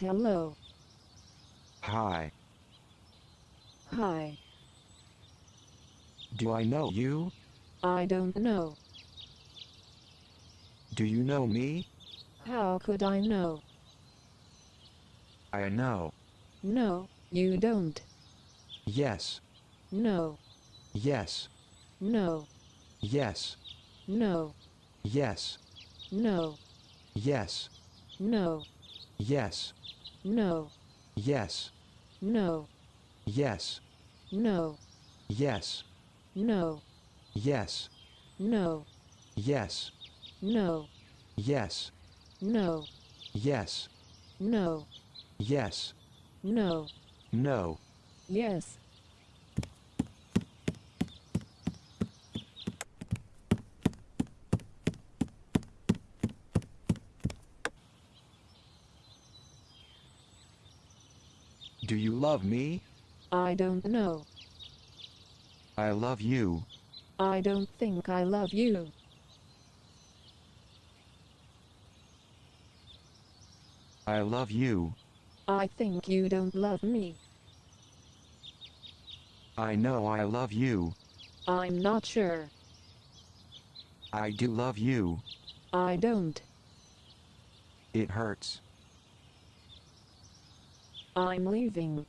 Hello. Hi. Hi. Do I know you? I don't know. Do you know me? How could I know? I know. No, you don't. Yes. No, Yes. no, Yes. no, Yes. no, Yes. no, Yes. No, Yes. no, Yes. no, Yes. no, Yes. no, Yes. no, Yes. no, Yes. no, Yes. no, No. yes, Do you love me? I don't know. I love you. I don't think I love you. I love you. I think you don't love me. I know I love you. I'm not sure. I do love you. I don't. It hurts. I'm leaving.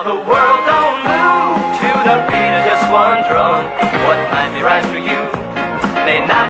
Now the world don't move to the beat of just one drum. What might be right for you may not.